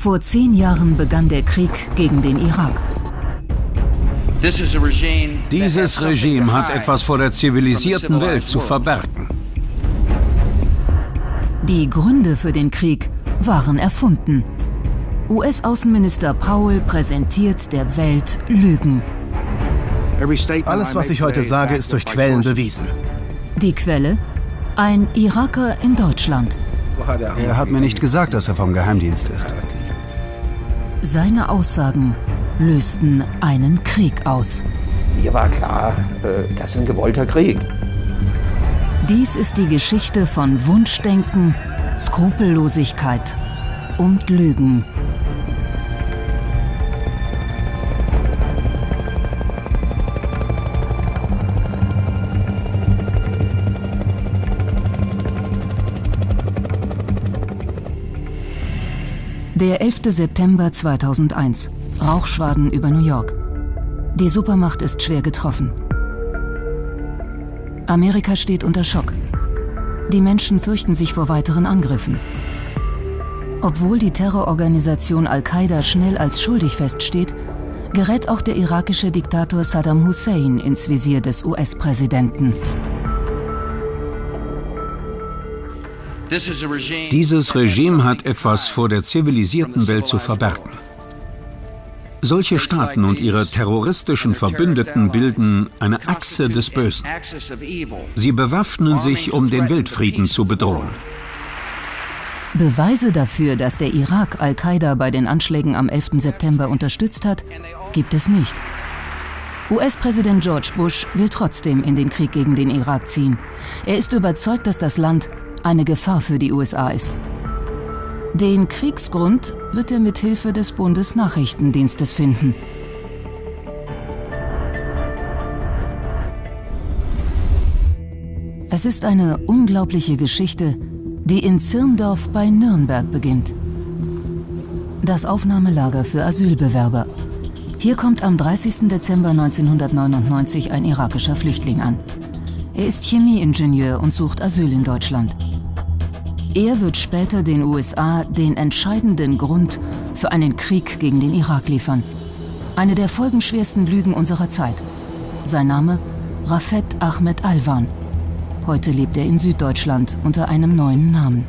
Vor zehn Jahren begann der Krieg gegen den Irak. Dieses Regime hat etwas vor der zivilisierten Welt zu verbergen. Die Gründe für den Krieg waren erfunden. US-Außenminister Powell präsentiert der Welt Lügen. Alles, was ich heute sage, ist durch Quellen bewiesen. Die Quelle? Ein Iraker in Deutschland. Er hat mir nicht gesagt, dass er vom Geheimdienst ist. Seine Aussagen lösten einen Krieg aus. Mir war klar, äh, das ist ein gewollter Krieg. Dies ist die Geschichte von Wunschdenken, Skrupellosigkeit und Lügen. Der 11. September 2001. Rauchschwaden über New York. Die Supermacht ist schwer getroffen. Amerika steht unter Schock. Die Menschen fürchten sich vor weiteren Angriffen. Obwohl die Terrororganisation Al-Qaida schnell als schuldig feststeht, gerät auch der irakische Diktator Saddam Hussein ins Visier des US-Präsidenten. Dieses Regime hat etwas vor der zivilisierten Welt zu verbergen. Solche Staaten und ihre terroristischen Verbündeten bilden eine Achse des Bösen. Sie bewaffnen sich, um den Weltfrieden zu bedrohen. Beweise dafür, dass der Irak Al-Qaida bei den Anschlägen am 11. September unterstützt hat, gibt es nicht. US-Präsident George Bush will trotzdem in den Krieg gegen den Irak ziehen. Er ist überzeugt, dass das Land eine Gefahr für die USA ist. Den Kriegsgrund wird er mit Hilfe des Bundesnachrichtendienstes finden. Es ist eine unglaubliche Geschichte, die in Zirndorf bei Nürnberg beginnt. Das Aufnahmelager für Asylbewerber. Hier kommt am 30. Dezember 1999 ein irakischer Flüchtling an. Er ist Chemieingenieur und sucht Asyl in Deutschland. Er wird später den USA den entscheidenden Grund für einen Krieg gegen den Irak liefern. Eine der folgenschwersten Lügen unserer Zeit. Sein Name Rafet Ahmed Alwan. Heute lebt er in Süddeutschland unter einem neuen Namen.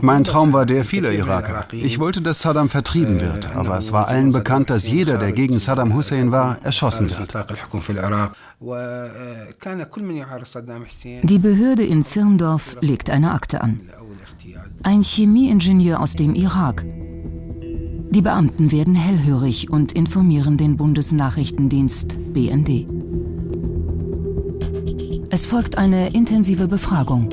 Mein Traum war der vieler Iraker. Ich wollte, dass Saddam vertrieben wird, aber es war allen bekannt, dass jeder, der gegen Saddam Hussein war, erschossen wird. Die Behörde in Zirndorf legt eine Akte an. Ein Chemieingenieur aus dem Irak. Die Beamten werden hellhörig und informieren den Bundesnachrichtendienst BND. Es folgt eine intensive Befragung.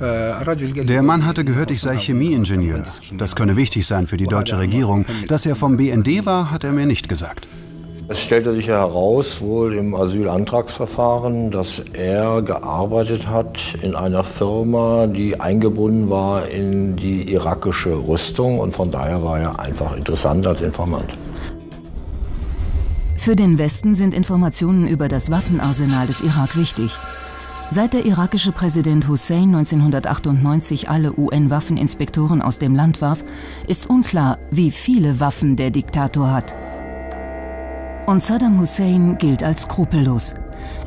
Der Mann hatte gehört, ich sei Chemieingenieur. Das könne wichtig sein für die deutsche Regierung. Dass er vom BND war, hat er mir nicht gesagt. Es stellte sich heraus, wohl im Asylantragsverfahren, dass er gearbeitet hat in einer Firma, die eingebunden war in die irakische Rüstung und von daher war er einfach interessant als Informant. Für den Westen sind Informationen über das Waffenarsenal des Irak wichtig. Seit der irakische Präsident Hussein 1998 alle UN-Waffeninspektoren aus dem Land warf, ist unklar, wie viele Waffen der Diktator hat. Und Saddam Hussein gilt als skrupellos.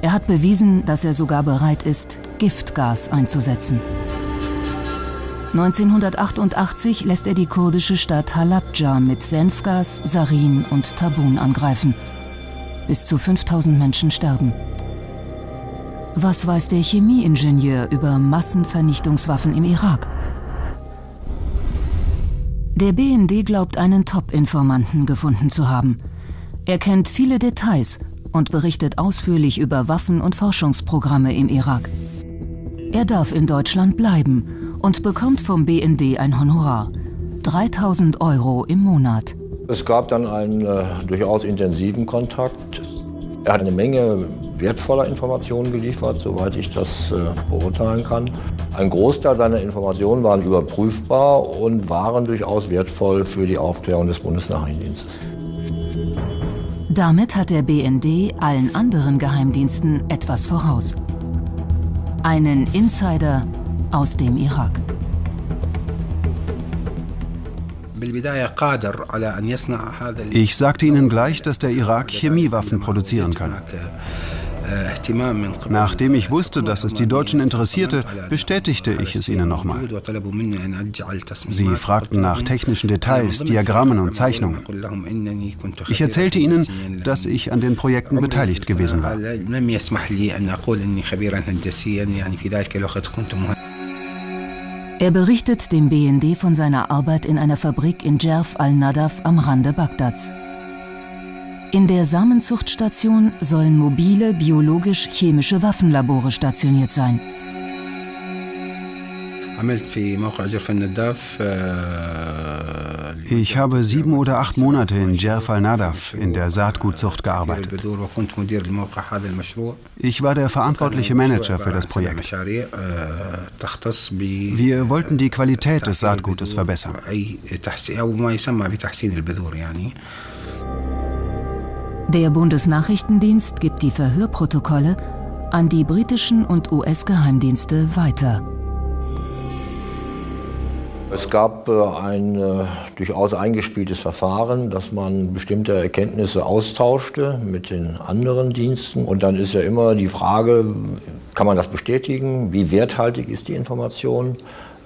Er hat bewiesen, dass er sogar bereit ist, Giftgas einzusetzen. 1988 lässt er die kurdische Stadt Halabja mit Senfgas, Sarin und Tabun angreifen. Bis zu 5000 Menschen sterben. Was weiß der Chemieingenieur über Massenvernichtungswaffen im Irak? Der BND glaubt, einen Top-Informanten gefunden zu haben. Er kennt viele Details und berichtet ausführlich über Waffen- und Forschungsprogramme im Irak. Er darf in Deutschland bleiben und bekommt vom BND ein Honorar. 3000 Euro im Monat. Es gab dann einen äh, durchaus intensiven Kontakt. Er hat eine Menge wertvoller Informationen geliefert, soweit ich das äh, beurteilen kann. Ein Großteil seiner Informationen waren überprüfbar und waren durchaus wertvoll für die Aufklärung des Bundesnachrichtendienstes. Damit hat der BND allen anderen Geheimdiensten etwas voraus. Einen Insider aus dem Irak. Ich sagte ihnen gleich, dass der Irak Chemiewaffen produzieren kann. Nachdem ich wusste, dass es die Deutschen interessierte, bestätigte ich es ihnen nochmal. Sie fragten nach technischen Details, Diagrammen und Zeichnungen. Ich erzählte ihnen, dass ich an den Projekten beteiligt gewesen war. Er berichtet dem BND von seiner Arbeit in einer Fabrik in Jerf al-Nadaf am Rande Bagdads. In der Samenzuchtstation sollen mobile biologisch-chemische Waffenlabore stationiert sein. Ich habe sieben oder acht Monate in Jerf al-Nadaf in der Saatgutzucht gearbeitet. Ich war der verantwortliche Manager für das Projekt. Wir wollten die Qualität des Saatgutes verbessern. Der Bundesnachrichtendienst gibt die Verhörprotokolle an die britischen und US-Geheimdienste weiter. Es gab äh, ein äh, durchaus eingespieltes Verfahren, dass man bestimmte Erkenntnisse austauschte mit den anderen Diensten. Und dann ist ja immer die Frage, kann man das bestätigen? Wie werthaltig ist die Information?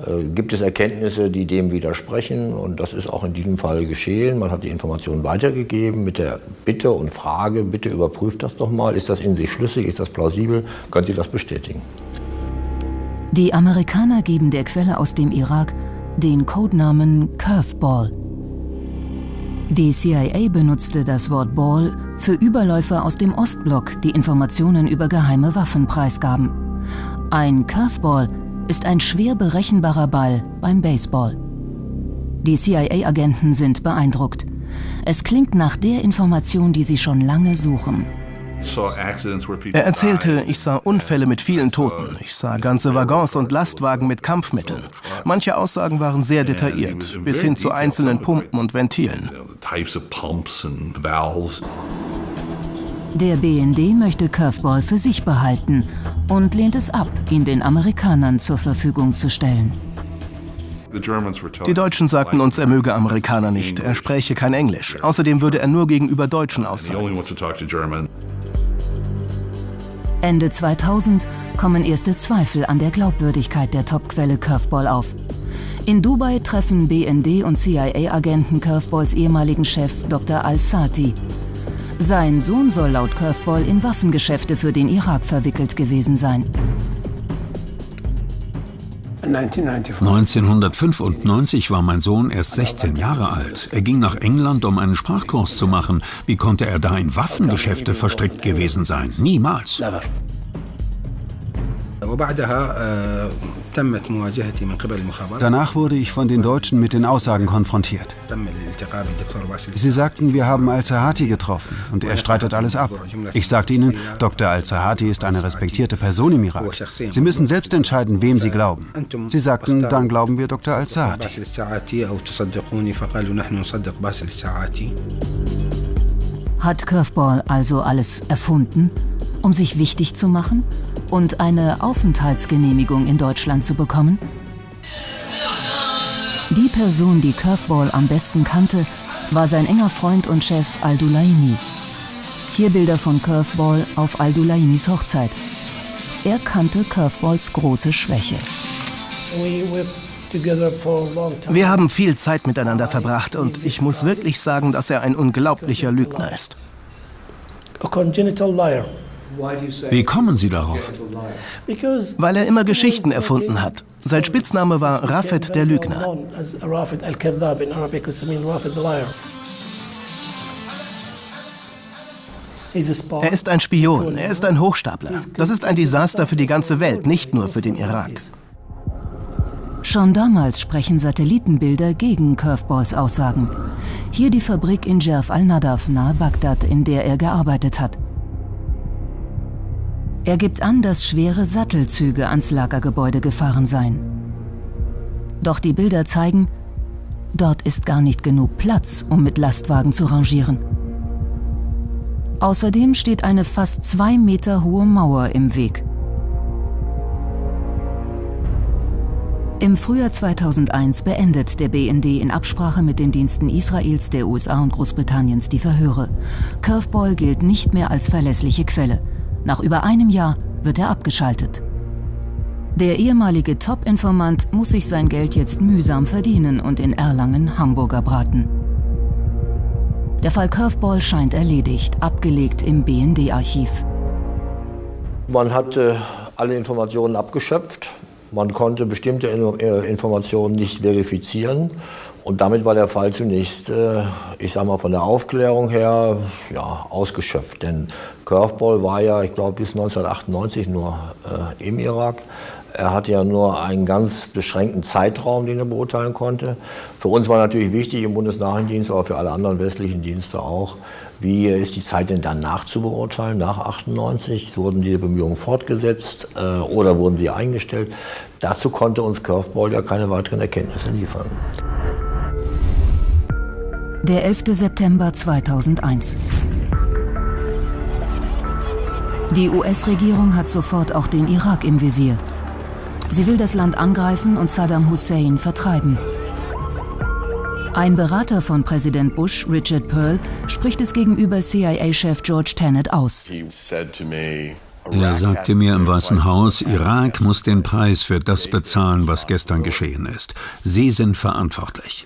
Äh, gibt es Erkenntnisse, die dem widersprechen? Und das ist auch in diesem Fall geschehen. Man hat die Informationen weitergegeben mit der Bitte und Frage, bitte überprüft das doch mal. Ist das in sich schlüssig? Ist das plausibel? Könnt ihr das bestätigen? Die Amerikaner geben der Quelle aus dem Irak den Codenamen Curveball. Die CIA benutzte das Wort Ball für Überläufer aus dem Ostblock, die Informationen über geheime Waffen preisgaben. Ein Curveball ist ein schwer berechenbarer Ball beim Baseball. Die CIA-Agenten sind beeindruckt. Es klingt nach der Information, die sie schon lange suchen. Er erzählte, ich sah Unfälle mit vielen Toten. Ich sah ganze Waggons und Lastwagen mit Kampfmitteln. Manche Aussagen waren sehr detailliert, bis hin zu einzelnen Pumpen und Ventilen. Der BND möchte Curveball für sich behalten und lehnt es ab, ihn den Amerikanern zur Verfügung zu stellen. Die Deutschen sagten uns, er möge Amerikaner nicht, er spräche kein Englisch. Außerdem würde er nur gegenüber Deutschen aussagen. Ende 2000 kommen erste Zweifel an der Glaubwürdigkeit der Topquelle Curveball auf. In Dubai treffen BND und CIA-Agenten Curveballs ehemaligen Chef Dr. Al-Sati. Sein Sohn soll laut Curveball in Waffengeschäfte für den Irak verwickelt gewesen sein. 1995 war mein Sohn erst 16 Jahre alt. Er ging nach England, um einen Sprachkurs zu machen. Wie konnte er da in Waffengeschäfte verstrickt gewesen sein? Niemals. Danach wurde ich von den Deutschen mit den Aussagen konfrontiert. Sie sagten, wir haben Al-Zahati getroffen und er streitet alles ab. Ich sagte ihnen, Dr. Al-Zahati ist eine respektierte Person im Irak. Sie müssen selbst entscheiden, wem Sie glauben. Sie sagten, dann glauben wir Dr. Al-Zahati. Hat Curveball also alles erfunden, um sich wichtig zu machen und eine Aufenthaltsgenehmigung in Deutschland zu bekommen? Die Person, die Curveball am besten kannte, war sein enger Freund und Chef Al-Dulaimi. Hier Bilder von Curveball auf Al-Dulaimis Hochzeit. Er kannte Curveballs große Schwäche. Wir haben viel Zeit miteinander verbracht und ich muss wirklich sagen, dass er ein unglaublicher Lügner ist. Wie kommen Sie darauf? Weil er immer Geschichten erfunden hat. Sein Spitzname war Rafet der Lügner. Er ist ein Spion, er ist ein Hochstapler. Das ist ein Desaster für die ganze Welt, nicht nur für den Irak. Schon damals sprechen Satellitenbilder gegen Curveballs Aussagen. Hier die Fabrik in Jerf al-Nadaf nahe Bagdad, in der er gearbeitet hat. Er gibt an, dass schwere Sattelzüge ans Lagergebäude gefahren seien. Doch die Bilder zeigen, dort ist gar nicht genug Platz, um mit Lastwagen zu rangieren. Außerdem steht eine fast zwei Meter hohe Mauer im Weg. Im Frühjahr 2001 beendet der BND in Absprache mit den Diensten Israels, der USA und Großbritanniens die Verhöre. Curveball gilt nicht mehr als verlässliche Quelle. Nach über einem Jahr wird er abgeschaltet. Der ehemalige Top-Informant muss sich sein Geld jetzt mühsam verdienen und in Erlangen Hamburger braten. Der Fall Curveball scheint erledigt, abgelegt im BND-Archiv. Man hatte alle Informationen abgeschöpft. Man konnte bestimmte äh, Informationen nicht verifizieren. Und damit war der Fall zunächst, äh, ich sage mal von der Aufklärung her, ja, ausgeschöpft. Denn Curveball war ja, ich glaube, bis 1998 nur äh, im Irak. Er hatte ja nur einen ganz beschränkten Zeitraum, den er beurteilen konnte. Für uns war natürlich wichtig im Bundesnachrichtendienst, aber für alle anderen westlichen Dienste auch, wie ist die Zeit denn danach zu beurteilen, nach 98? Wurden diese Bemühungen fortgesetzt äh, oder wurden sie eingestellt? Dazu konnte uns Curveball ja keine weiteren Erkenntnisse liefern. Der 11. September 2001. Die US-Regierung hat sofort auch den Irak im Visier. Sie will das Land angreifen und Saddam Hussein vertreiben. Ein Berater von Präsident Bush, Richard Pearl, spricht es gegenüber CIA-Chef George Tenet aus. Er sagte mir im Weißen Haus, Irak muss den Preis für das bezahlen, was gestern geschehen ist. Sie sind verantwortlich.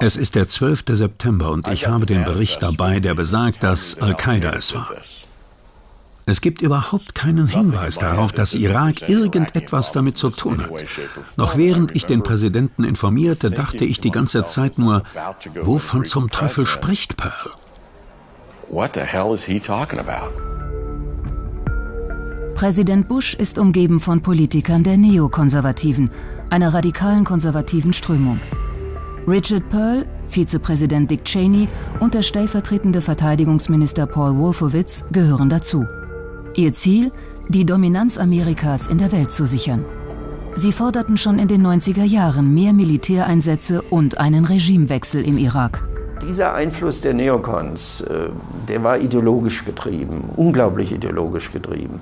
Es ist der 12. September und ich habe den Bericht dabei, der besagt, dass Al-Qaida es war. Es gibt überhaupt keinen Hinweis darauf, dass Irak irgendetwas damit zu tun hat. Noch während ich den Präsidenten informierte, dachte ich die ganze Zeit nur, wovon zum Teufel spricht Pearl? Präsident Bush ist umgeben von Politikern der Neokonservativen, einer radikalen konservativen Strömung. Richard Pearl, Vizepräsident Dick Cheney und der stellvertretende Verteidigungsminister Paul Wolfowitz gehören dazu. Ihr Ziel, die Dominanz Amerikas in der Welt zu sichern. Sie forderten schon in den 90er Jahren mehr Militäreinsätze und einen Regimewechsel im Irak. Dieser Einfluss der Neokons, äh, der war ideologisch getrieben, unglaublich ideologisch getrieben.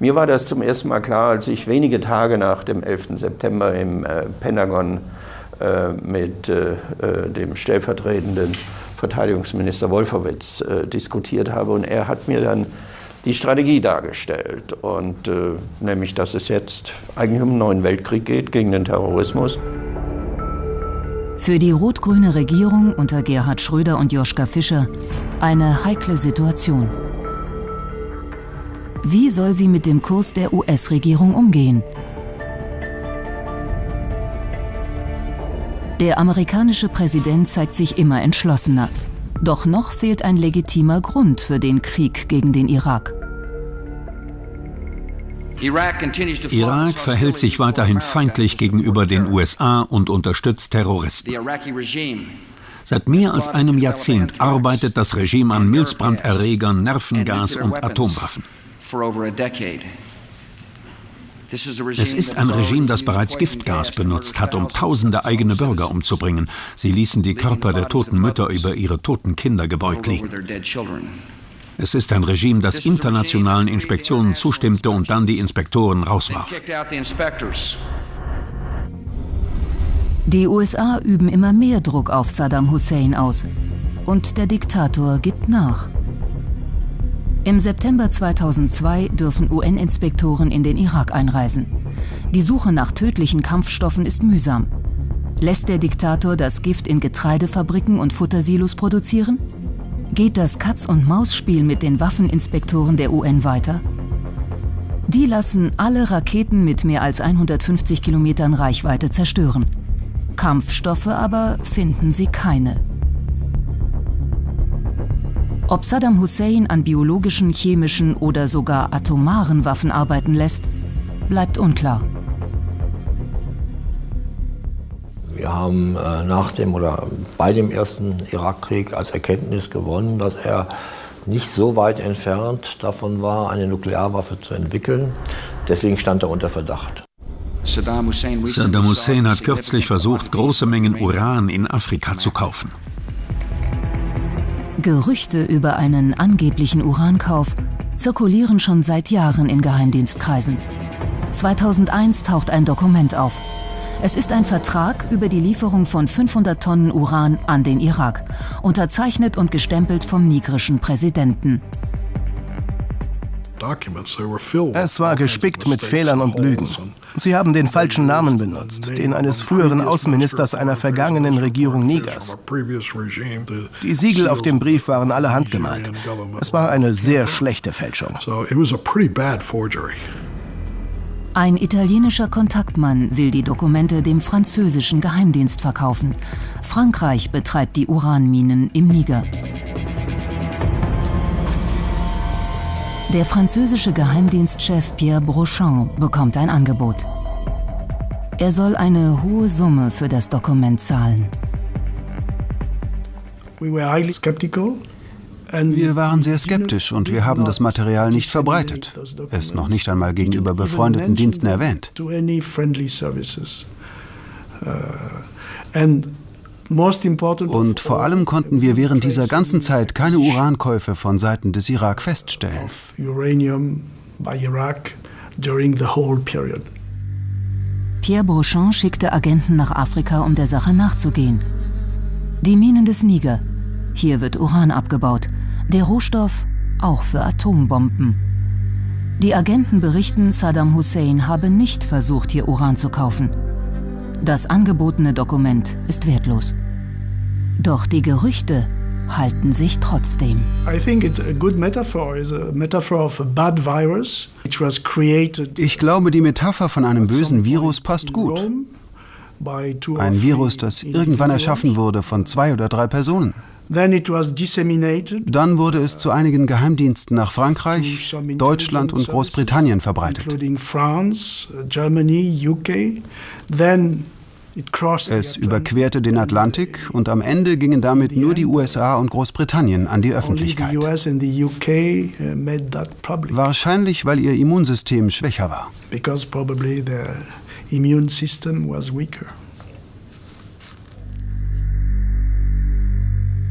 Mir war das zum ersten Mal klar, als ich wenige Tage nach dem 11. September im äh, Pentagon äh, mit dem stellvertretenden Verteidigungsminister Wolfowitz diskutiert habe. Und er hat mir dann die Strategie dargestellt. Und äh, nämlich, dass es jetzt eigentlich um einen neuen Weltkrieg geht gegen den Terrorismus. Für die rot-grüne Regierung unter Gerhard Schröder und Joschka Fischer eine heikle Situation. Wie soll sie mit dem Kurs der US-Regierung umgehen? Der amerikanische Präsident zeigt sich immer entschlossener. Doch noch fehlt ein legitimer Grund für den Krieg gegen den Irak. Irak verhält sich weiterhin feindlich gegenüber den USA und unterstützt Terroristen. Seit mehr als einem Jahrzehnt arbeitet das Regime an Milzbranderregern, Nervengas und Atomwaffen. Es ist ein Regime, das bereits Giftgas benutzt hat, um tausende eigene Bürger umzubringen. Sie ließen die Körper der toten Mütter über ihre toten Kinder gebeugt liegen. Es ist ein Regime, das internationalen Inspektionen zustimmte und dann die Inspektoren rauswarf. Die USA üben immer mehr Druck auf Saddam Hussein aus. Und der Diktator gibt nach. Im September 2002 dürfen UN-Inspektoren in den Irak einreisen. Die Suche nach tödlichen Kampfstoffen ist mühsam. Lässt der Diktator das Gift in Getreidefabriken und Futtersilos produzieren? Geht das Katz-und-Maus-Spiel mit den Waffeninspektoren der UN weiter? Die lassen alle Raketen mit mehr als 150 Kilometern Reichweite zerstören. Kampfstoffe aber finden sie keine. Ob Saddam Hussein an biologischen, chemischen oder sogar atomaren Waffen arbeiten lässt, bleibt unklar. Wir haben äh, nach dem oder bei dem ersten Irakkrieg als Erkenntnis gewonnen, dass er nicht so weit entfernt davon war, eine Nuklearwaffe zu entwickeln. Deswegen stand er unter Verdacht. Saddam Hussein hat kürzlich versucht, große Mengen Uran in Afrika zu kaufen. Gerüchte über einen angeblichen Urankauf zirkulieren schon seit Jahren in Geheimdienstkreisen. 2001 taucht ein Dokument auf. Es ist ein Vertrag über die Lieferung von 500 Tonnen Uran an den Irak, unterzeichnet und gestempelt vom nigrischen Präsidenten. Es war gespickt mit Fehlern und Lügen. Sie haben den falschen Namen benutzt, den eines früheren Außenministers einer vergangenen Regierung Nigers. Die Siegel auf dem Brief waren alle handgemalt. Es war eine sehr schlechte Fälschung. Ein italienischer Kontaktmann will die Dokumente dem französischen Geheimdienst verkaufen. Frankreich betreibt die Uranminen im Niger. Der französische Geheimdienstchef Pierre Brochant bekommt ein Angebot. Er soll eine hohe Summe für das Dokument zahlen. Wir waren sehr skeptisch und wir haben das Material nicht verbreitet, es noch nicht einmal gegenüber befreundeten Diensten erwähnt. Und vor allem konnten wir während dieser ganzen Zeit keine Urankäufe von Seiten des Irak feststellen. Pierre Beauchamp schickte Agenten nach Afrika, um der Sache nachzugehen. Die Minen des Niger. Hier wird Uran abgebaut. Der Rohstoff auch für Atombomben. Die Agenten berichten, Saddam Hussein habe nicht versucht, hier Uran zu kaufen. Das angebotene Dokument ist wertlos. Doch die Gerüchte halten sich trotzdem. Ich glaube, die Metapher von einem bösen Virus passt gut. Ein Virus, das irgendwann erschaffen wurde von zwei oder drei Personen. Dann wurde es zu einigen Geheimdiensten nach Frankreich, Deutschland und Großbritannien verbreitet. Es überquerte den Atlantik und am Ende gingen damit nur die USA und Großbritannien an die Öffentlichkeit. Uh, Wahrscheinlich, weil ihr Immunsystem schwächer war.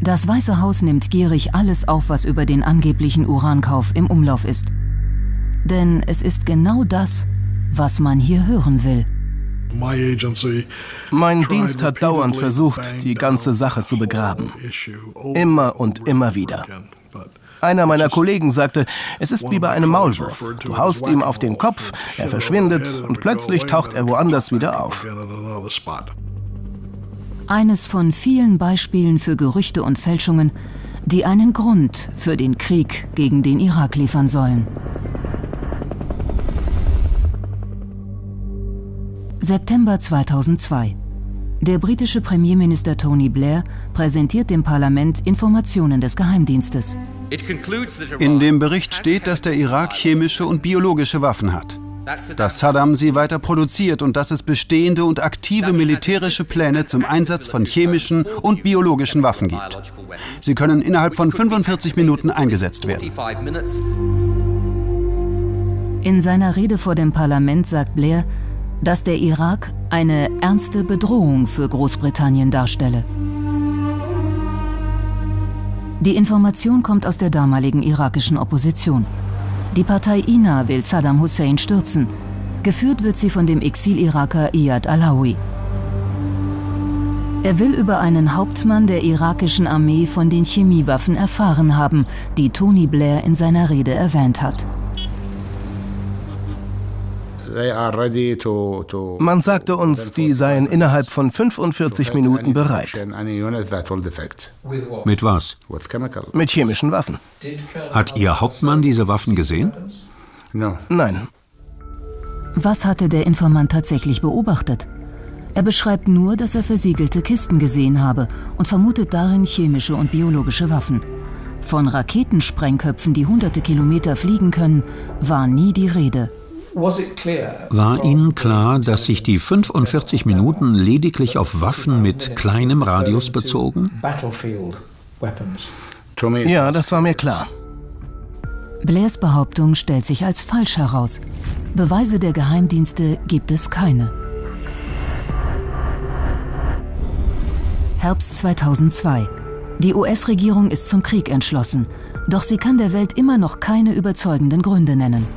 Das Weiße Haus nimmt gierig alles auf, was über den angeblichen Urankauf im Umlauf ist. Denn es ist genau das, was man hier hören will. Mein Dienst hat dauernd versucht, die ganze Sache zu begraben. Immer und immer wieder. Einer meiner Kollegen sagte, es ist wie bei einem Maulwurf. Du haust ihm auf den Kopf, er verschwindet und plötzlich taucht er woanders wieder auf. Eines von vielen Beispielen für Gerüchte und Fälschungen, die einen Grund für den Krieg gegen den Irak liefern sollen. September 2002. Der britische Premierminister Tony Blair präsentiert dem Parlament Informationen des Geheimdienstes. In dem Bericht steht, dass der Irak chemische und biologische Waffen hat. Dass Saddam sie weiter produziert und dass es bestehende und aktive militärische Pläne zum Einsatz von chemischen und biologischen Waffen gibt. Sie können innerhalb von 45 Minuten eingesetzt werden. In seiner Rede vor dem Parlament sagt Blair, dass der Irak eine ernste Bedrohung für Großbritannien darstelle. Die Information kommt aus der damaligen irakischen Opposition. Die Partei INA will Saddam Hussein stürzen. Geführt wird sie von dem Exil-Iraker Iyad Alawi. Er will über einen Hauptmann der irakischen Armee von den Chemiewaffen erfahren haben, die Tony Blair in seiner Rede erwähnt hat. Man sagte uns, die seien innerhalb von 45 Minuten bereit. Mit was? Mit chemischen Waffen. Hat Ihr Hauptmann diese Waffen gesehen? Nein. Was hatte der Informant tatsächlich beobachtet? Er beschreibt nur, dass er versiegelte Kisten gesehen habe und vermutet darin chemische und biologische Waffen. Von Raketensprengköpfen, die hunderte Kilometer fliegen können, war nie die Rede. War Ihnen klar, dass sich die 45 Minuten lediglich auf Waffen mit kleinem Radius bezogen? Ja, das war mir klar. Blairs Behauptung stellt sich als falsch heraus. Beweise der Geheimdienste gibt es keine. Herbst 2002. Die US-Regierung ist zum Krieg entschlossen, doch sie kann der Welt immer noch keine überzeugenden Gründe nennen.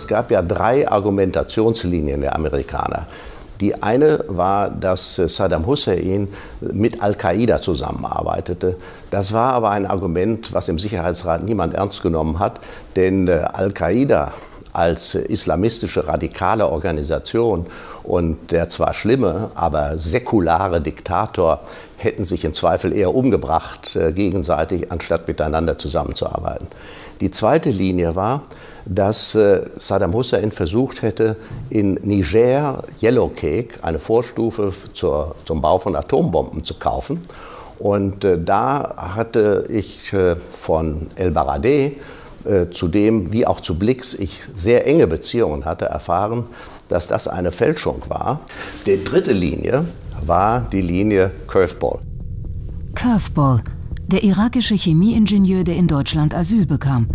Es gab ja drei Argumentationslinien der Amerikaner. Die eine war, dass Saddam Hussein mit Al-Qaida zusammenarbeitete. Das war aber ein Argument, was im Sicherheitsrat niemand ernst genommen hat, denn äh, Al-Qaida als islamistische radikale Organisation und der zwar schlimme, aber säkulare Diktator hätten sich im Zweifel eher umgebracht äh, gegenseitig, anstatt miteinander zusammenzuarbeiten. Die zweite Linie war, dass äh, Saddam Hussein versucht hätte, in Niger Yellowcake, eine Vorstufe zur, zum Bau von Atombomben, zu kaufen. Und äh, da hatte ich äh, von El Baradei, zu dem wie auch zu Blix ich sehr enge Beziehungen hatte, erfahren, dass das eine Fälschung war. Die dritte Linie war die Linie Curveball. Curveball, der irakische Chemieingenieur, der in Deutschland Asyl bekam.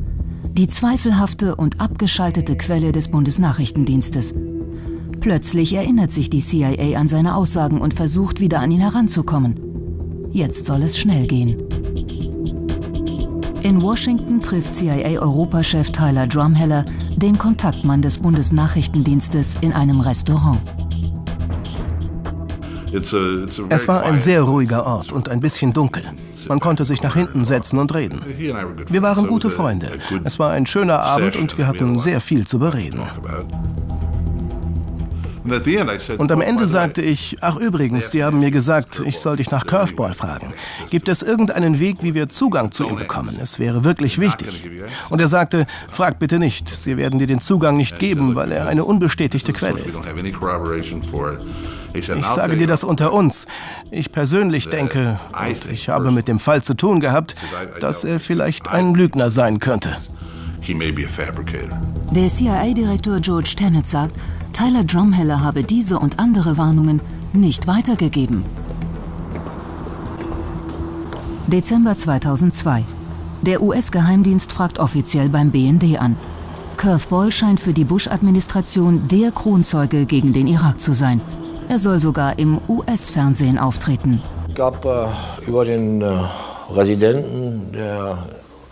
Die zweifelhafte und abgeschaltete Quelle des Bundesnachrichtendienstes. Plötzlich erinnert sich die CIA an seine Aussagen und versucht wieder an ihn heranzukommen. Jetzt soll es schnell gehen. In Washington trifft CIA-Europachef Tyler Drumheller den Kontaktmann des Bundesnachrichtendienstes in einem Restaurant. Es war ein sehr ruhiger Ort und ein bisschen dunkel. Man konnte sich nach hinten setzen und reden. Wir waren gute Freunde. Es war ein schöner Abend und wir hatten sehr viel zu bereden. Und am Ende sagte ich, ach übrigens, die haben mir gesagt, ich soll dich nach Curveball fragen. Gibt es irgendeinen Weg, wie wir Zugang zu ihm bekommen? Es wäre wirklich wichtig. Und er sagte, frag bitte nicht, sie werden dir den Zugang nicht geben, weil er eine unbestätigte Quelle ist. Ich sage dir das unter uns. Ich persönlich denke, und ich habe mit dem Fall zu tun gehabt, dass er vielleicht ein Lügner sein könnte. Der CIA-Direktor George Tenet sagt, Tyler Drumheller habe diese und andere Warnungen nicht weitergegeben. Dezember 2002. Der US-Geheimdienst fragt offiziell beim BND an. Curveball scheint für die Bush-Administration der Kronzeuge gegen den Irak zu sein. Er soll sogar im US-Fernsehen auftreten. Es gab äh, über den äh, Residenten der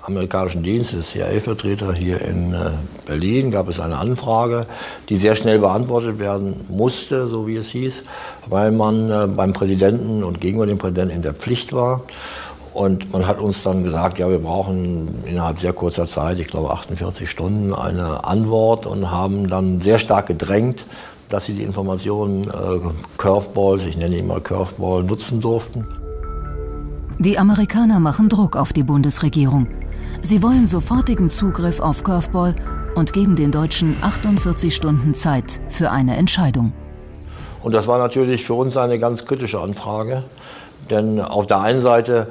amerikanischen Dienstes, CIA-Vertreter hier in äh, Berlin, gab es eine Anfrage, die sehr schnell beantwortet werden musste, so wie es hieß, weil man äh, beim Präsidenten und gegenüber dem Präsidenten in der Pflicht war. Und man hat uns dann gesagt, ja, wir brauchen innerhalb sehr kurzer Zeit, ich glaube 48 Stunden, eine Antwort und haben dann sehr stark gedrängt, dass sie die Informationen äh, Curveballs, ich nenne ihn mal Curveball, nutzen durften. Die Amerikaner machen Druck auf die Bundesregierung. Sie wollen sofortigen Zugriff auf Curveball und geben den Deutschen 48 Stunden Zeit für eine Entscheidung. Und das war natürlich für uns eine ganz kritische Anfrage, denn auf der einen Seite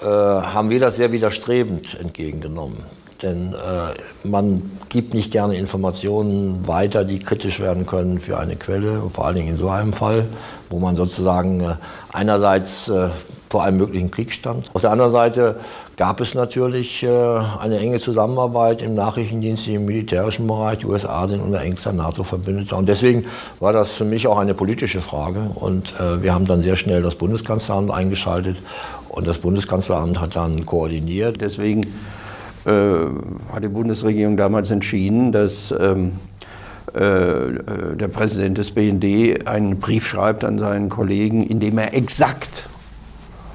äh, haben wir das sehr widerstrebend entgegengenommen. Denn äh, man gibt nicht gerne Informationen weiter, die kritisch werden können für eine Quelle, vor allen Dingen in so einem Fall, wo man sozusagen äh, einerseits äh, vor einem möglichen Krieg stand. Auf der anderen Seite gab es natürlich äh, eine enge Zusammenarbeit im Nachrichtendienst, im militärischen Bereich. Die USA sind unser engster NATO-Verbündeter. Und deswegen war das für mich auch eine politische Frage. Und äh, wir haben dann sehr schnell das Bundeskanzleramt eingeschaltet. Und das Bundeskanzleramt hat dann koordiniert. Deswegen äh, hat die Bundesregierung damals entschieden, dass ähm, äh, der Präsident des BND einen Brief schreibt an seinen Kollegen, in dem er exakt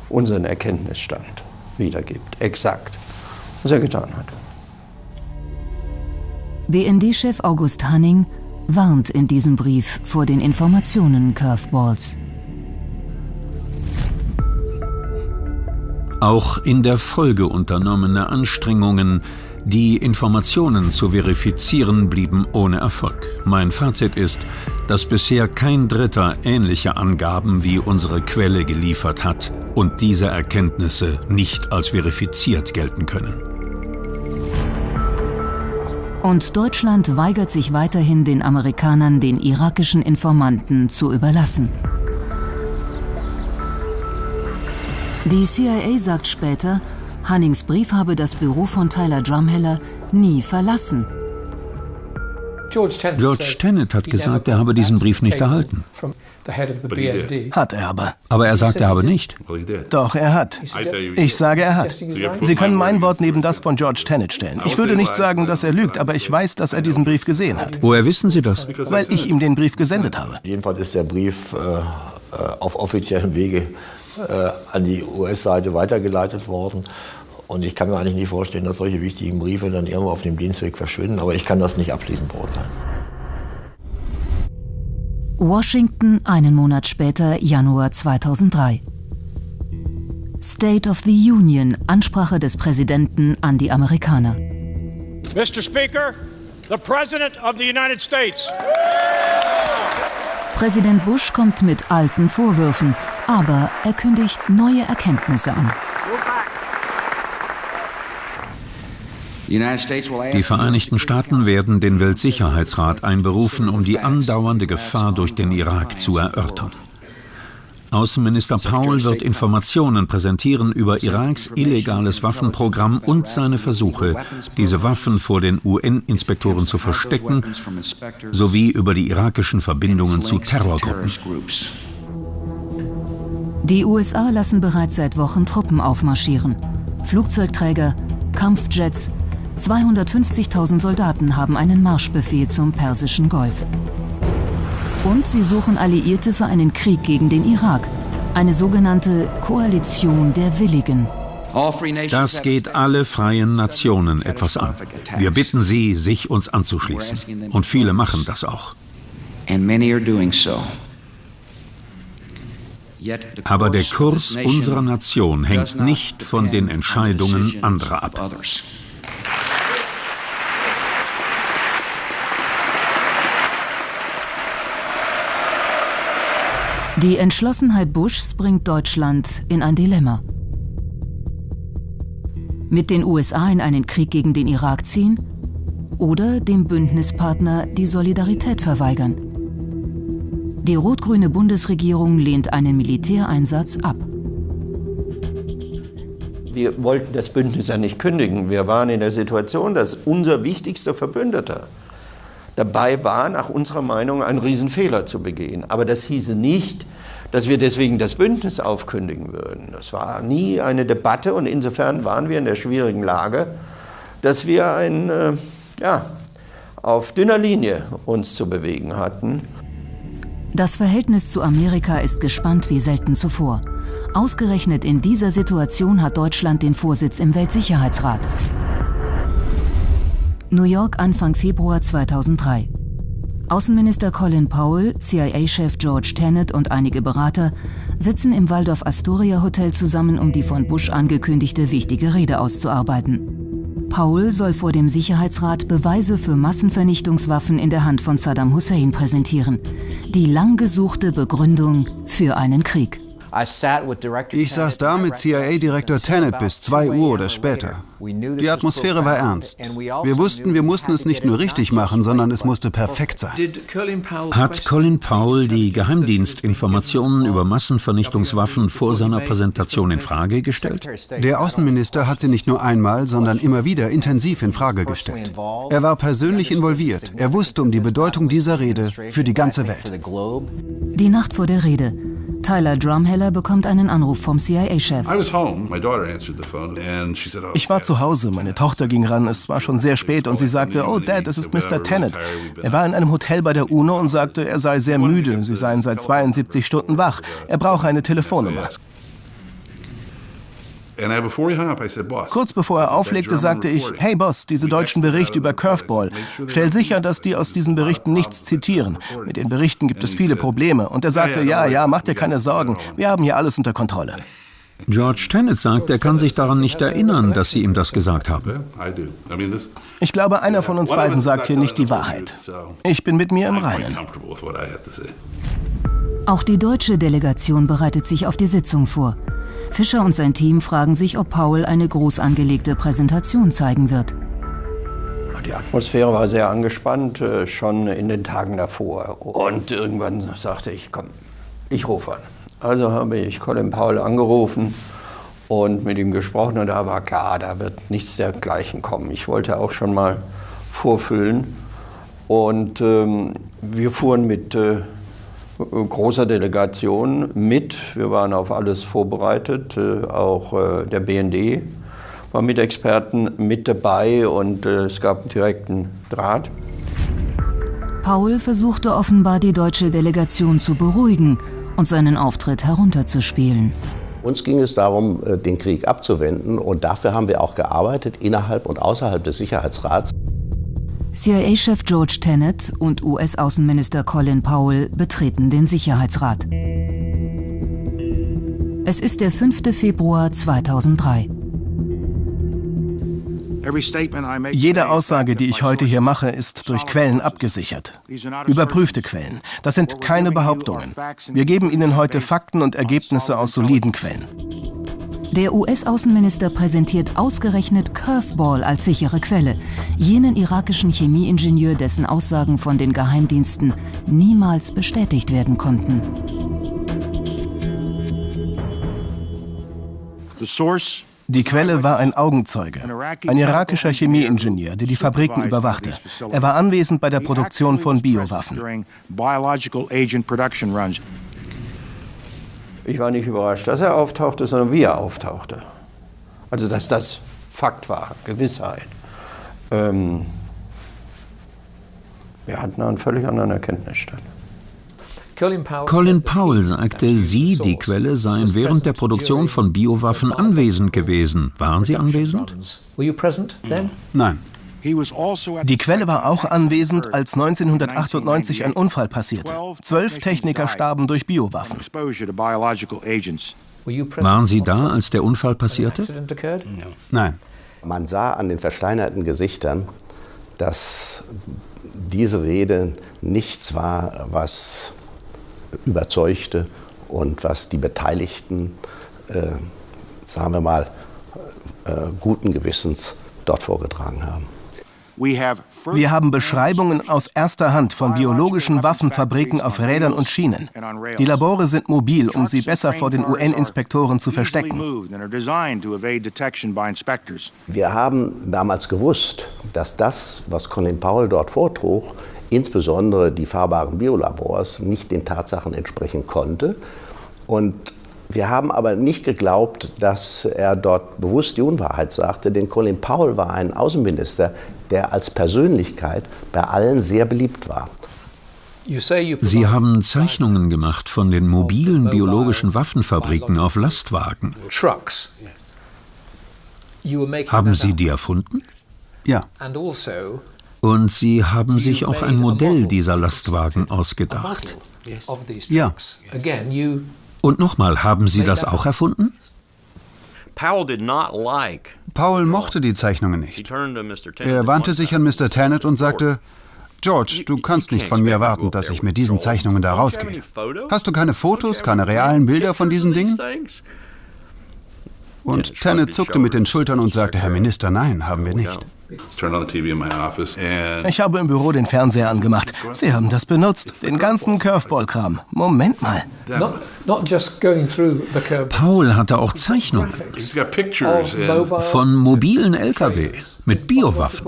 unseren Erkenntnisstand wiedergibt. Exakt. Was er getan hat. BND-Chef August Hanning warnt in diesem Brief vor den Informationen Curveballs. Auch in der Folge unternommener Anstrengungen, die Informationen zu verifizieren, blieben ohne Erfolg. Mein Fazit ist, dass bisher kein Dritter ähnliche Angaben wie unsere Quelle geliefert hat und diese Erkenntnisse nicht als verifiziert gelten können. Und Deutschland weigert sich weiterhin, den Amerikanern den irakischen Informanten zu überlassen. Die CIA sagt später, Hannings Brief habe das Büro von Tyler Drumheller nie verlassen. George Tenet hat gesagt, er habe diesen Brief nicht erhalten. Hat er aber. Aber er sagt, er habe nicht. Doch, er hat. Ich sage, er hat. Sie können mein Wort neben das von George Tenet stellen. Ich würde nicht sagen, dass er lügt, aber ich weiß, dass er diesen Brief gesehen hat. Woher wissen Sie das? Weil ich ihm den Brief gesendet habe. Jedenfalls ist der Brief äh, äh auf offiziellem Wege äh, an die US-Seite weitergeleitet worden. Und ich kann mir eigentlich nicht vorstellen, dass solche wichtigen Briefe dann irgendwo auf dem Dienstweg verschwinden, aber ich kann das nicht abschließend beurteilen. Washington einen Monat später, Januar 2003. State of the Union, Ansprache des Präsidenten an die Amerikaner. Mr. Speaker, the President of the United States. Präsident Bush kommt mit alten Vorwürfen, aber er kündigt neue Erkenntnisse an. Die Vereinigten Staaten werden den Weltsicherheitsrat einberufen, um die andauernde Gefahr durch den Irak zu erörtern. Außenminister Paul wird Informationen präsentieren über Iraks illegales Waffenprogramm und seine Versuche, diese Waffen vor den UN-Inspektoren zu verstecken, sowie über die irakischen Verbindungen zu Terrorgruppen. Die USA lassen bereits seit Wochen Truppen aufmarschieren. Flugzeugträger, Kampfjets, 250.000 Soldaten haben einen Marschbefehl zum Persischen Golf. Und sie suchen Alliierte für einen Krieg gegen den Irak, eine sogenannte Koalition der Willigen. Das geht alle freien Nationen etwas an. Wir bitten sie, sich uns anzuschließen. Und viele machen das auch. Aber der Kurs unserer Nation hängt nicht von den Entscheidungen anderer ab. Die Entschlossenheit Bushs bringt Deutschland in ein Dilemma. Mit den USA in einen Krieg gegen den Irak ziehen oder dem Bündnispartner die Solidarität verweigern. Die rot-grüne Bundesregierung lehnt einen Militäreinsatz ab. Wir wollten das Bündnis ja nicht kündigen. Wir waren in der Situation, dass unser wichtigster Verbündeter dabei war, nach unserer Meinung einen Riesenfehler zu begehen. Aber das hieße nicht, dass wir deswegen das Bündnis aufkündigen würden. Das war nie eine Debatte und insofern waren wir in der schwierigen Lage, dass wir ein, äh, ja, auf dünner Linie uns zu bewegen hatten. Das Verhältnis zu Amerika ist gespannt wie selten zuvor. Ausgerechnet in dieser Situation hat Deutschland den Vorsitz im Weltsicherheitsrat. New York Anfang Februar 2003. Außenminister Colin Powell, CIA-Chef George Tenet und einige Berater sitzen im Waldorf Astoria Hotel zusammen, um die von Bush angekündigte wichtige Rede auszuarbeiten. Powell soll vor dem Sicherheitsrat Beweise für Massenvernichtungswaffen in der Hand von Saddam Hussein präsentieren. Die lang gesuchte Begründung für einen Krieg. Ich saß da mit CIA-Direktor Tenet bis 2 Uhr oder später. Die Atmosphäre war ernst. Wir wussten, wir mussten es nicht nur richtig machen, sondern es musste perfekt sein. Hat Colin Powell die Geheimdienstinformationen über Massenvernichtungswaffen vor seiner Präsentation in Frage gestellt? Der Außenminister hat sie nicht nur einmal, sondern immer wieder intensiv in Frage gestellt. Er war persönlich involviert. Er wusste um die Bedeutung dieser Rede für die ganze Welt. Die Nacht vor der Rede. Tyler Drumheller bekommt einen Anruf vom CIA-Chef. Ich war zu Hause, meine Tochter ging ran, es war schon sehr spät und sie sagte, oh Dad, es ist Mr. Tennant. Er war in einem Hotel bei der UNO und sagte, er sei sehr müde, sie seien seit 72 Stunden wach, er brauche eine Telefonnummer. Kurz bevor er auflegte, sagte ich, hey Boss, diese deutschen Berichte über Curveball, stell sicher, dass die aus diesen Berichten nichts zitieren. Mit den Berichten gibt es viele Probleme. Und er sagte, ja, ja, mach dir keine Sorgen, wir haben hier alles unter Kontrolle. George Tenet sagt, er kann sich daran nicht erinnern, dass Sie ihm das gesagt haben. Ich glaube, einer von uns beiden sagt hier nicht die Wahrheit. Ich bin mit mir im Reinen. Auch die deutsche Delegation bereitet sich auf die Sitzung vor. Fischer und sein Team fragen sich, ob Paul eine groß angelegte Präsentation zeigen wird. Die Atmosphäre war sehr angespannt, äh, schon in den Tagen davor. Und irgendwann sagte ich, komm, ich rufe an. Also habe ich Colin Powell angerufen und mit ihm gesprochen und da war klar, da wird nichts dergleichen kommen. Ich wollte auch schon mal vorfüllen Und ähm, wir fuhren mit äh, großer Delegation mit. Wir waren auf alles vorbereitet. Äh, auch äh, der BND war mit Experten mit dabei und äh, es gab einen direkten Draht. Paul versuchte offenbar die deutsche Delegation zu beruhigen und seinen Auftritt herunterzuspielen. Uns ging es darum, den Krieg abzuwenden und dafür haben wir auch gearbeitet innerhalb und außerhalb des Sicherheitsrats. CIA-Chef George Tenet und US-Außenminister Colin Powell betreten den Sicherheitsrat. Es ist der 5. Februar 2003. Jede Aussage, die ich heute hier mache, ist durch Quellen abgesichert. Überprüfte Quellen. Das sind keine Behauptungen. Wir geben Ihnen heute Fakten und Ergebnisse aus soliden Quellen. Der US-Außenminister präsentiert ausgerechnet Curveball als sichere Quelle, jenen irakischen Chemieingenieur, dessen Aussagen von den Geheimdiensten niemals bestätigt werden konnten. The source die Quelle war ein Augenzeuge, ein irakischer Chemieingenieur, der die Fabriken überwachte. Er war anwesend bei der Produktion von Biowaffen. Ich war nicht überrascht, dass er auftauchte, sondern wie er auftauchte. Also dass das Fakt war, Gewissheit. Ähm, wir hatten einen völlig anderen Erkenntnisstand. Colin Powell sagte, Sie, die Quelle, seien während der Produktion von Biowaffen anwesend gewesen. Waren Sie anwesend? Nein. Also die Quelle war auch anwesend, als 1998 ein Unfall passierte. Zwölf Techniker starben durch Biowaffen. Waren Sie da, als der Unfall passierte? Nein. Man sah an den versteinerten Gesichtern, dass diese Rede nichts war, was überzeugte und was die Beteiligten, äh, sagen wir mal, äh, guten Gewissens dort vorgetragen haben. Wir haben Beschreibungen aus erster Hand von biologischen Waffenfabriken auf Rädern und Schienen. Die Labore sind mobil, um sie besser vor den UN-Inspektoren zu verstecken. Wir haben damals gewusst, dass das, was Colin Powell dort vortrug, insbesondere die fahrbaren Biolabors, nicht den Tatsachen entsprechen konnte. Und wir haben aber nicht geglaubt, dass er dort bewusst die Unwahrheit sagte, denn Colin Powell war ein Außenminister, der als Persönlichkeit bei allen sehr beliebt war. Sie haben Zeichnungen gemacht von den mobilen biologischen Waffenfabriken auf Lastwagen. Haben Sie die erfunden? Ja. Und Sie haben sich auch ein Modell dieser Lastwagen ausgedacht. Ja. Und nochmal, haben Sie das auch erfunden? Paul mochte die Zeichnungen nicht. Er wandte sich an Mr. Tennant und sagte, George, du kannst nicht von mir erwarten, dass ich mit diesen Zeichnungen da rausgehe. Hast du keine Fotos, keine realen Bilder von diesen Dingen? Und Tennant zuckte mit den Schultern und sagte, Herr Minister, nein, haben wir nicht. Ich habe im Büro den Fernseher angemacht. Sie haben das benutzt, den ganzen Curveball-Kram. Moment mal. Paul hatte auch Zeichnungen von mobilen LKW mit Biowaffen.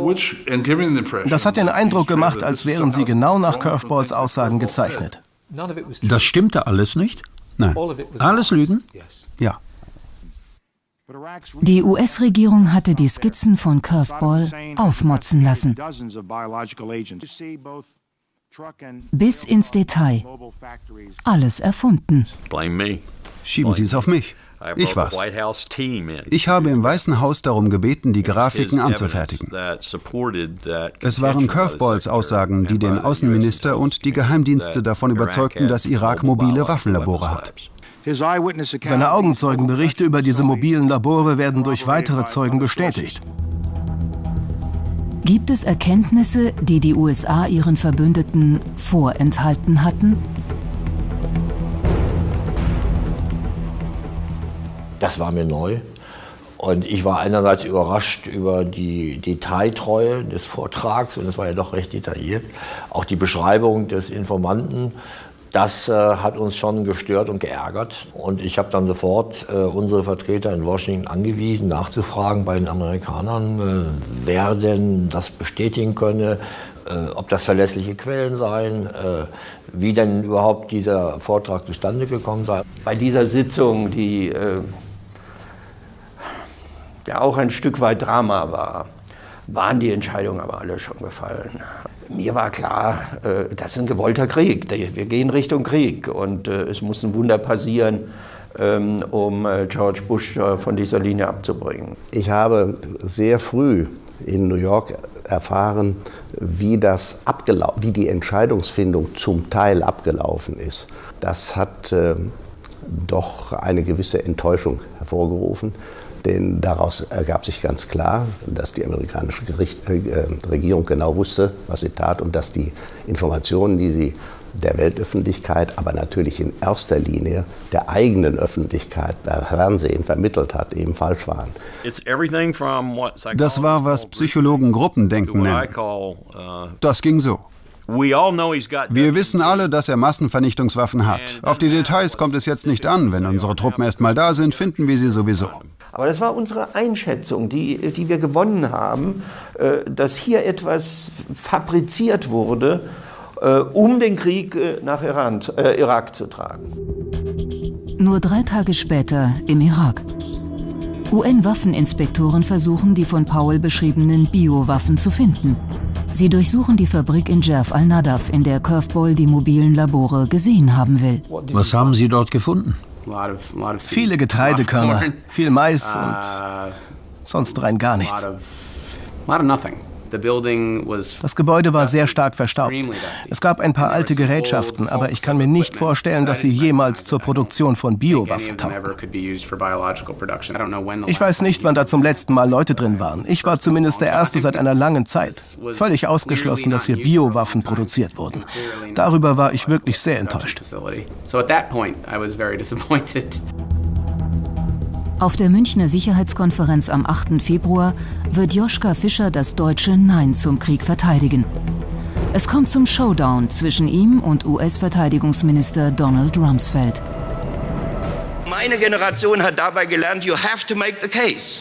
Das hat den Eindruck gemacht, als wären sie genau nach Curveballs Aussagen gezeichnet. Das stimmte alles nicht? Nein. Alles Lügen? Ja. Die US-Regierung hatte die Skizzen von Curveball aufmotzen lassen. Bis ins Detail. Alles erfunden. Schieben Sie es auf mich. Ich war's. Ich habe im Weißen Haus darum gebeten, die Grafiken anzufertigen. Es waren Curveballs Aussagen, die den Außenminister und die Geheimdienste davon überzeugten, dass Irak mobile Waffenlabore hat. Seine Augenzeugenberichte über diese mobilen Labore werden durch weitere Zeugen bestätigt. Gibt es Erkenntnisse, die die USA ihren Verbündeten vorenthalten hatten? Das war mir neu. Und ich war einerseits überrascht über die Detailtreue des Vortrags, und es war ja doch recht detailliert. Auch die Beschreibung des Informanten das äh, hat uns schon gestört und geärgert. Und ich habe dann sofort äh, unsere Vertreter in Washington angewiesen, nachzufragen bei den Amerikanern, äh, wer denn das bestätigen könne, äh, ob das verlässliche Quellen seien, äh, wie denn überhaupt dieser Vortrag zustande gekommen sei. Bei dieser Sitzung, die äh, ja auch ein Stück weit Drama war, waren die Entscheidungen aber alle schon gefallen. Mir war klar, äh, das ist ein gewollter Krieg. Wir gehen Richtung Krieg und äh, es muss ein Wunder passieren, ähm, um äh, George Bush von dieser Linie abzubringen. Ich habe sehr früh in New York erfahren, wie, das wie die Entscheidungsfindung zum Teil abgelaufen ist. Das hat äh, doch eine gewisse Enttäuschung hervorgerufen. Denn daraus ergab sich ganz klar, dass die amerikanische Gericht, äh, Regierung genau wusste, was sie tat und dass die Informationen, die sie der Weltöffentlichkeit, aber natürlich in erster Linie der eigenen Öffentlichkeit per Fernsehen vermittelt hat, eben falsch waren. Das war, was Psychologen Gruppendenken nennen. Uh, das ging so. Wir wissen alle, dass er Massenvernichtungswaffen hat. Auf die Details kommt es jetzt nicht an. Wenn unsere Truppen erst mal da sind, finden wir sie sowieso. Aber das war unsere Einschätzung, die, die wir gewonnen haben, äh, dass hier etwas fabriziert wurde, äh, um den Krieg äh, nach Iran, äh, Irak zu tragen. Nur drei Tage später im Irak. UN-Waffeninspektoren versuchen, die von Powell beschriebenen Biowaffen zu finden. Sie durchsuchen die Fabrik in Jerf al-Nadaf, in der Curveball die mobilen Labore gesehen haben will. Was haben Sie dort gefunden? Viele Getreidekörner, viel Mais und sonst rein gar nichts. Das Gebäude war sehr stark verstaubt. Es gab ein paar alte Gerätschaften, aber ich kann mir nicht vorstellen, dass sie jemals zur Produktion von Biowaffen taugten. Ich weiß nicht, wann da zum letzten Mal Leute drin waren. Ich war zumindest der Erste seit einer langen Zeit. Völlig ausgeschlossen, dass hier Biowaffen produziert wurden. Darüber war ich wirklich sehr enttäuscht. Auf der Münchner Sicherheitskonferenz am 8. Februar wird Joschka Fischer das deutsche Nein zum Krieg verteidigen. Es kommt zum Showdown zwischen ihm und US-Verteidigungsminister Donald Rumsfeld. Meine Generation hat dabei gelernt, you have to make the case.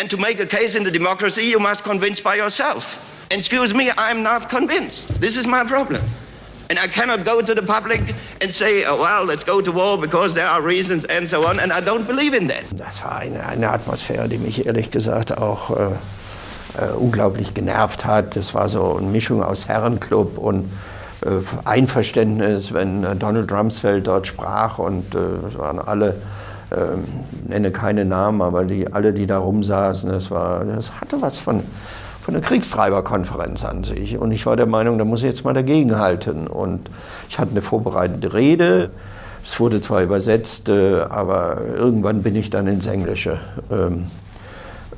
And to make a case in the democracy, you must convince by yourself. Excuse me, I'm not convinced. This is my problem. And I cannot go to the public and say, oh, well, let's go to war because there are reasons and so on. And I don't believe in that. Das war eine, eine Atmosphäre, die mich ehrlich gesagt auch äh, äh, unglaublich genervt hat. Das war so eine Mischung aus Herrenclub und äh, Einverständnis, wenn äh, Donald Rumsfeld dort sprach. Und äh, es waren alle, ähm, nenne keine Namen, aber die, alle, die da rumsaßen, das, war, das hatte was von von der Kriegstreiberkonferenz an sich. Und ich war der Meinung, da muss ich jetzt mal dagegen halten. Und ich hatte eine vorbereitete Rede. Es wurde zwar übersetzt, äh, aber irgendwann bin ich dann ins Englische ähm,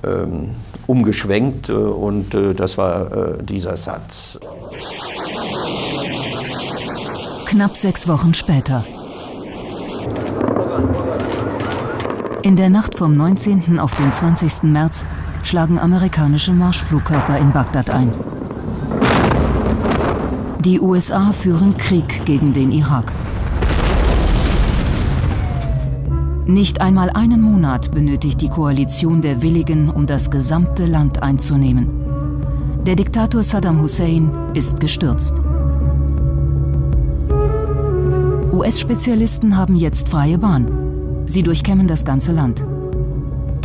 ähm, umgeschwenkt äh, und äh, das war dieser Satz. Knapp sechs Wochen später. In der Nacht vom 19. auf den 20. März schlagen amerikanische Marschflugkörper in Bagdad ein. Die USA führen Krieg gegen den Irak. Nicht einmal einen Monat benötigt die Koalition der Willigen, um das gesamte Land einzunehmen. Der Diktator Saddam Hussein ist gestürzt. US-Spezialisten haben jetzt freie Bahn. Sie durchkämmen das ganze Land.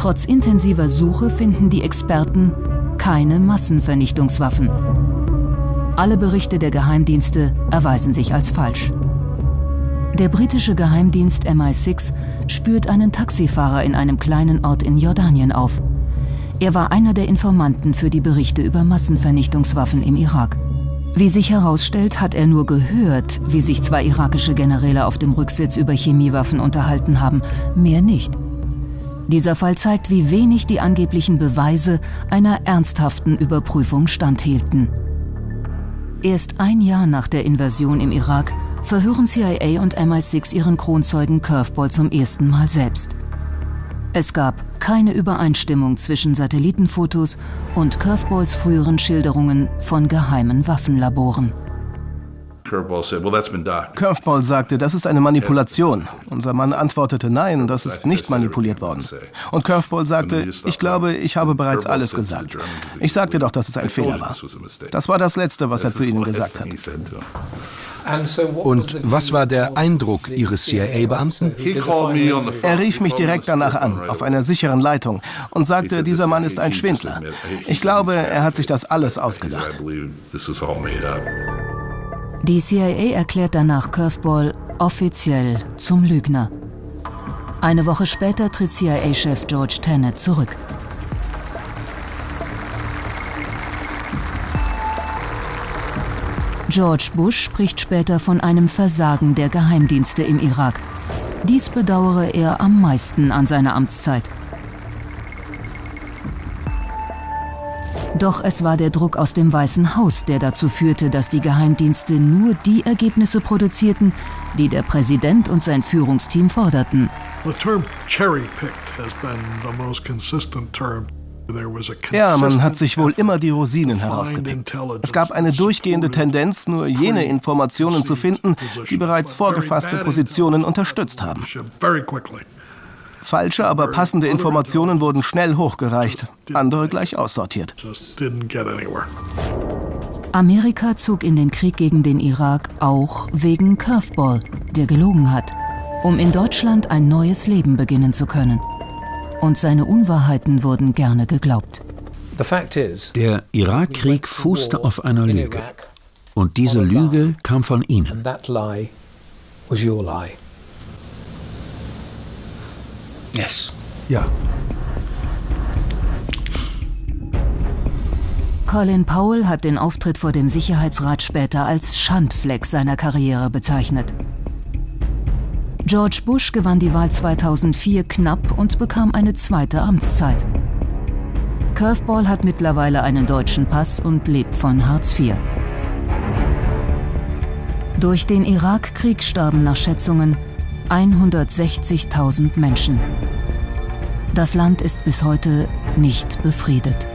Trotz intensiver Suche finden die Experten keine Massenvernichtungswaffen. Alle Berichte der Geheimdienste erweisen sich als falsch. Der britische Geheimdienst MI6 spürt einen Taxifahrer in einem kleinen Ort in Jordanien auf. Er war einer der Informanten für die Berichte über Massenvernichtungswaffen im Irak. Wie sich herausstellt, hat er nur gehört, wie sich zwei irakische Generäle auf dem Rücksitz über Chemiewaffen unterhalten haben, mehr nicht. Dieser Fall zeigt, wie wenig die angeblichen Beweise einer ernsthaften Überprüfung standhielten. Erst ein Jahr nach der Invasion im Irak verhören CIA und MI6 ihren Kronzeugen Curveball zum ersten Mal selbst. Es gab keine Übereinstimmung zwischen Satellitenfotos und Curveballs früheren Schilderungen von geheimen Waffenlaboren. Curveball sagte, das ist eine Manipulation. Unser Mann antwortete, nein, das ist nicht manipuliert worden. Und Curveball sagte, ich glaube, ich habe bereits alles gesagt. Ich sagte doch, dass es ein Fehler war. Das war das Letzte, was er zu ihnen gesagt hat. Und was war der Eindruck Ihres CIA-Beamten? Er rief mich direkt danach an, auf einer sicheren Leitung, und sagte, dieser Mann ist ein Schwindler. Ich glaube, er hat sich das alles ausgedacht. Die CIA erklärt danach Curveball offiziell zum Lügner. Eine Woche später tritt CIA-Chef George Tenet zurück. George Bush spricht später von einem Versagen der Geheimdienste im Irak. Dies bedauere er am meisten an seiner Amtszeit. Doch es war der Druck aus dem Weißen Haus, der dazu führte, dass die Geheimdienste nur die Ergebnisse produzierten, die der Präsident und sein Führungsteam forderten. Ja, man hat sich wohl immer die Rosinen herausgepickt. Es gab eine durchgehende Tendenz, nur jene Informationen zu finden, die bereits vorgefasste Positionen unterstützt haben. Falsche, aber passende Informationen wurden schnell hochgereicht, andere gleich aussortiert. Amerika zog in den Krieg gegen den Irak auch wegen Curveball, der gelogen hat, um in Deutschland ein neues Leben beginnen zu können. Und seine Unwahrheiten wurden gerne geglaubt. Der Irakkrieg fußte auf einer Lüge. Und diese Lüge kam von Ihnen. Yes. Ja. Colin Powell hat den Auftritt vor dem Sicherheitsrat später als Schandfleck seiner Karriere bezeichnet. George Bush gewann die Wahl 2004 knapp und bekam eine zweite Amtszeit. Curveball hat mittlerweile einen deutschen Pass und lebt von Hartz IV. Durch den Irakkrieg starben nach Schätzungen 160.000 Menschen. Das Land ist bis heute nicht befriedet.